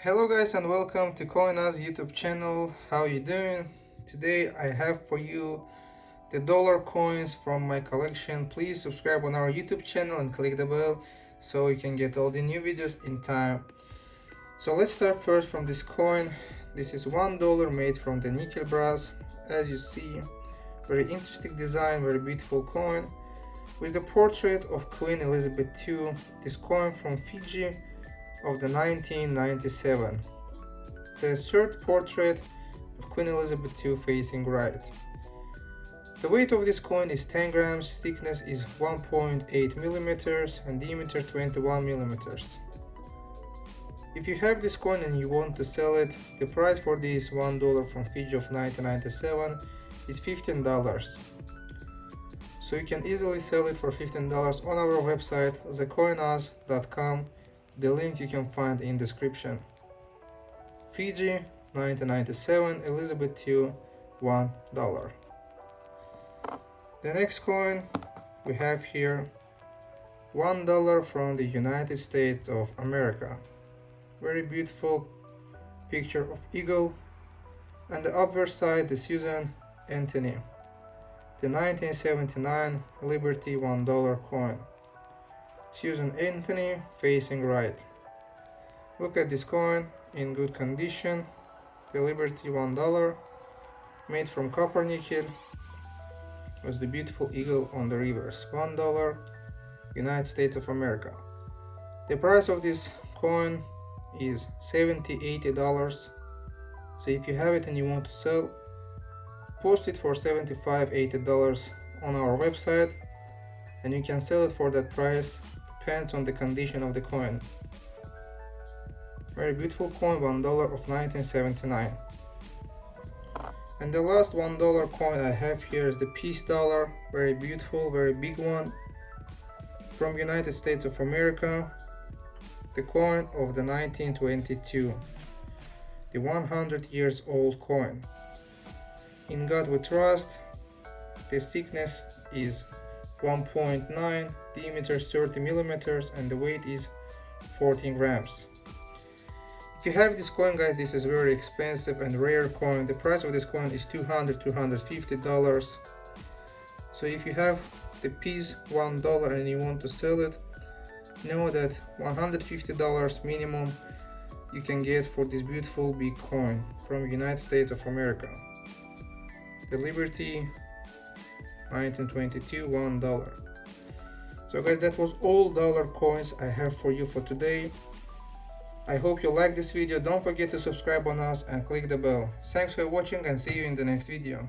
Hello guys and welcome to CoinUs YouTube channel. How you doing? Today I have for you the dollar coins from my collection. Please subscribe on our YouTube channel and click the bell so you can get all the new videos in time. So let's start first from this coin. This is one dollar made from the nickel brass. As you see, very interesting design, very beautiful coin with the portrait of Queen Elizabeth II. This coin from Fiji of the 1997. The third portrait of Queen Elizabeth II facing right. The weight of this coin is 10 grams, thickness is 1.8 millimeters and diameter 21 millimeters. If you have this coin and you want to sell it, the price for this $1 from Fiji of 1997 is $15. So you can easily sell it for $15 on our website thecoinus.com the link you can find in description. Fiji 1997 Elizabeth II $1. The next coin we have here $1 from the United States of America. Very beautiful picture of eagle and the obverse side the Susan Anthony. The 1979 Liberty $1 coin. Susan Anthony facing right. Look at this coin in good condition. The Liberty $1 made from copper nickel with the beautiful eagle on the reverse. $1 United States of America. The price of this coin is 70 80 dollars so if you have it and you want to sell post it for 75 80 dollars on our website and you can sell it for that price depends on the condition of the coin. Very beautiful coin, $1 of 1979. And the last $1 coin I have here is the Peace Dollar, very beautiful, very big one, from United States of America, the coin of the 1922, the 100 years old coin. In God we trust, the thickness is 1.9 diameter 30 millimeters and the weight is 14 grams. If you have this coin guys this is very expensive and rare coin. The price of this coin is 200 250 dollars. So if you have the Peace one dollar and you want to sell it know that 150 dollars minimum you can get for this beautiful big coin from United States of America. The Liberty 1922 one dollar. So guys that was all dollar coins i have for you for today. I hope you like this video. Don't forget to subscribe on us and click the bell. Thanks for watching and see you in the next video